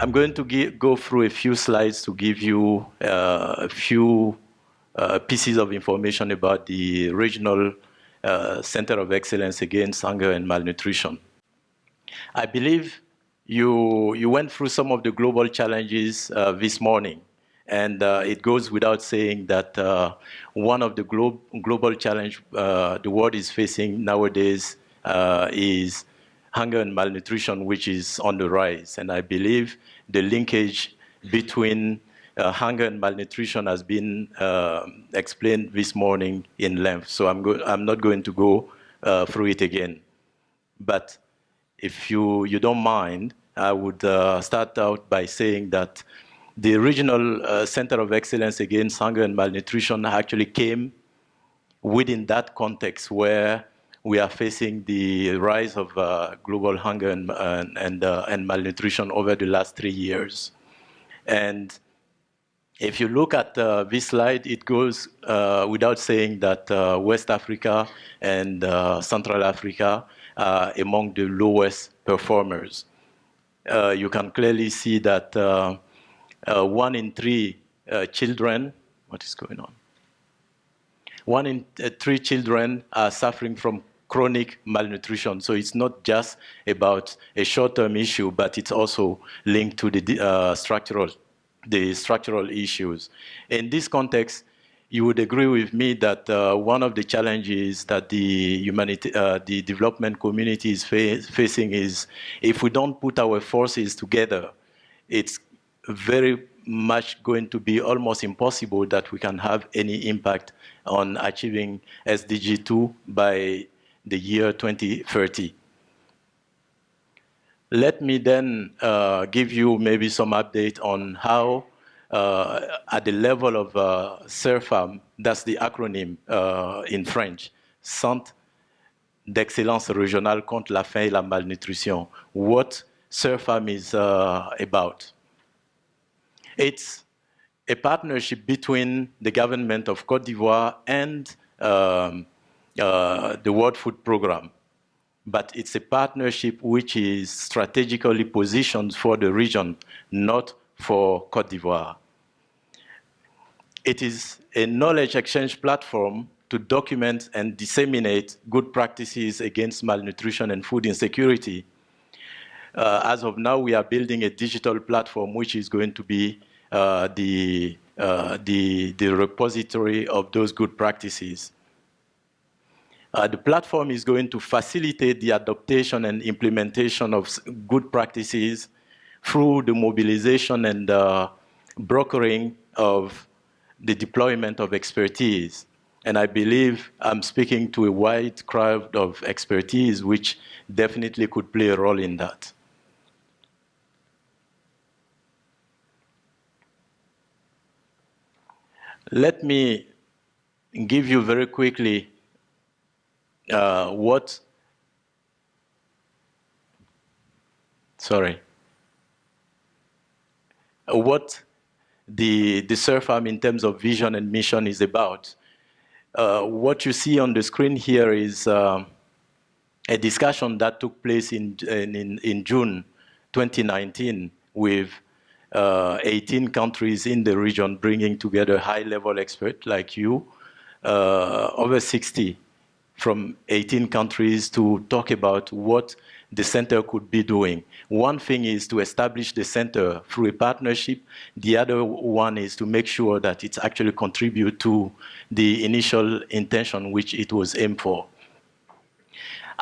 I'm going to give, go through a few slides to give you uh, a few uh, pieces of information about the regional uh, Center of Excellence Against Hunger and Malnutrition. I believe you, you went through some of the global challenges uh, this morning. And uh, it goes without saying that uh, one of the glo global challenge the world is facing nowadays is hunger and malnutrition, which is on the rise. And I believe the linkage between uh, hunger and malnutrition has been uh, explained this morning in length. So I'm, I'm not going to go through it again. But if you, you don't mind, I would start out by saying that the regional uh, center of excellence against hunger and malnutrition actually came within that context where we are facing the rise of uh, global hunger and, and, and, uh, and, malnutrition over the last three years. And if you look at uh, this slide, it goes uh, without saying that uh, West Africa and Central Africa are among the lowest performers. you can clearly see that uh, one in three uh, children, what is going on? One in uh, three children are suffering from chronic malnutrition. So it's not just about a short-term issue, but it's also linked to the uh, structural, the structural issues. In this context, you would agree with me that uh, one of the challenges that the humanity, uh, the development community is fa facing is if we don't put our forces together, it's very much going to be almost impossible that we can have any impact on achieving SDG 2 by the year 2030. Let me then uh, give you maybe some update on how uh, at the level of uh, CERFAM, that's the acronym uh, in French, Centre d'excellence régionale contre la faim et la malnutrition, what CERFAM is uh, about. It's a partnership between the government of Cote d'Ivoire and um, uh, the World Food Programme. But it's a partnership which is strategically positioned for the region, not for Cote d'Ivoire. It is a knowledge exchange platform to document and disseminate good practices against malnutrition and food insecurity. Uh, as of now, we are building a digital platform which is going to be uh, the, uh, the, the repository of those good practices. Uh, the platform is going to facilitate the adaptation and implementation of good practices through the mobilization and uh, brokering of the deployment of expertise. And I believe I'm speaking to a wide crowd of expertise which definitely could play a role in that. Let me give you very quickly uh, what, sorry, what the, the CERFAM in terms of vision and mission is about. Uh, what you see on the screen here is uh, a discussion that took place in, in, in June 2019 with uh, 18 countries in the region bringing together high-level experts like you, uh, over 60 from 18 countries to talk about what the center could be doing. One thing is to establish the center through a partnership. The other one is to make sure that it actually contribute to the initial intention which it was aimed for.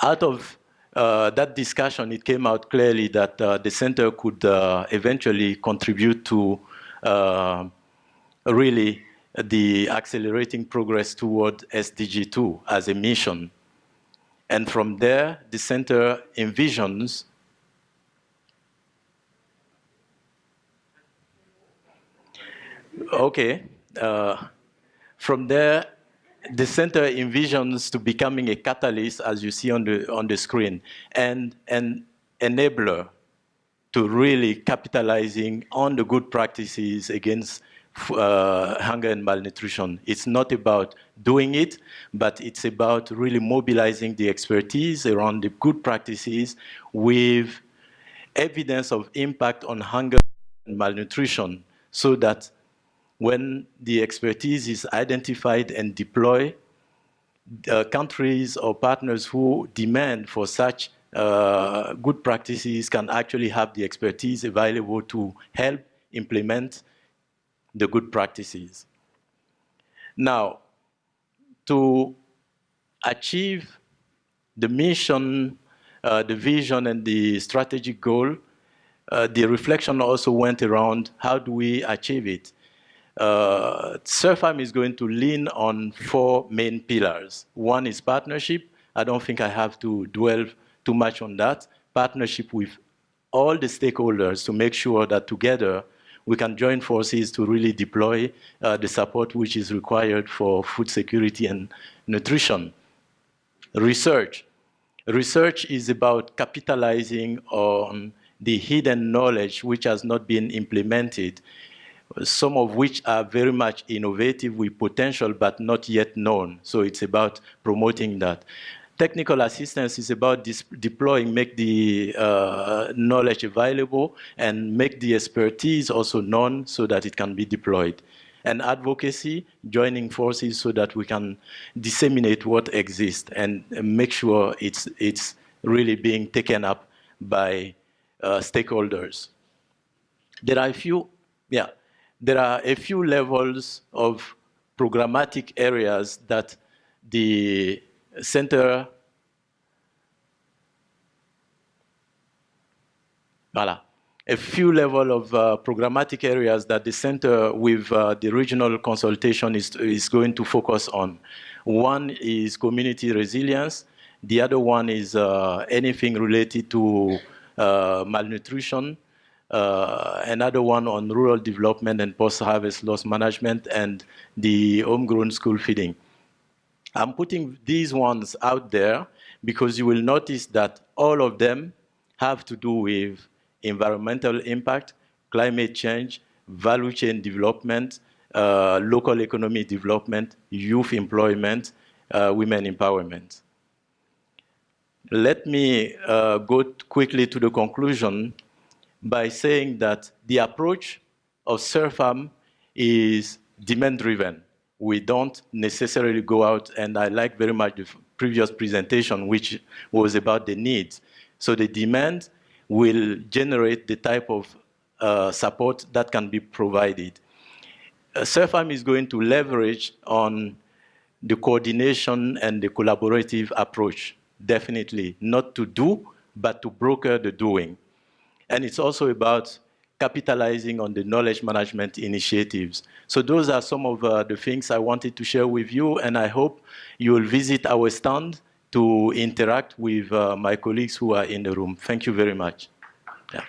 Out of uh, that discussion, it came out clearly that uh, the center could uh, eventually contribute to uh, really the accelerating progress toward SDG 2 as a mission. And from there, the center envisions Okay. Uh, from there, the center envisions to becoming a catalyst, as you see on the, on the screen, and an enabler to really capitalizing on the good practices against uh, hunger and malnutrition. It's not about doing it, but it's about really mobilizing the expertise around the good practices with evidence of impact on hunger and malnutrition so that when the expertise is identified and deployed, uh, countries or partners who demand for such uh, good practices can actually have the expertise available to help implement the good practices. Now, to achieve the mission, uh, the vision, and the strategic goal, uh, the reflection also went around how do we achieve it? Uh, CERFAM is going to lean on four main pillars. One is partnership. I don't think I have to dwell too much on that. Partnership with all the stakeholders to make sure that together we can join forces to really deploy uh, the support which is required for food security and nutrition. Research. Research is about capitalizing on the hidden knowledge which has not been implemented some of which are very much innovative with potential but not yet known. So it's about promoting that. Technical assistance is about deploying, make the uh, knowledge available and make the expertise also known so that it can be deployed. And advocacy, joining forces so that we can disseminate what exists and make sure it's, it's really being taken up by uh, stakeholders. There are a few, yeah, there are a few levels of programmatic areas that the center Voilà. A few level of uh, programmatic areas that the center with uh, the regional consultation is, is going to focus on. One is community resilience. The other one is uh, anything related to uh, malnutrition uh, another one on rural development and post-harvest loss management and the homegrown school feeding. I'm putting these ones out there because you will notice that all of them have to do with environmental impact, climate change, value chain development, uh, local economy development, youth employment, uh, women empowerment. Let me uh, go quickly to the conclusion by saying that the approach of CERFAM is demand-driven. We don't necessarily go out, and I like very much the previous presentation, which was about the needs. So the demand will generate the type of uh, support that can be provided. Uh, is going to leverage on the coordination and the collaborative approach, definitely, not to do, but to broker the doing. And it's also about capitalizing on the knowledge management initiatives. So those are some of uh, the things I wanted to share with you, and I hope you will visit our stand to interact with uh, my colleagues who are in the room. Thank you very much. Yeah.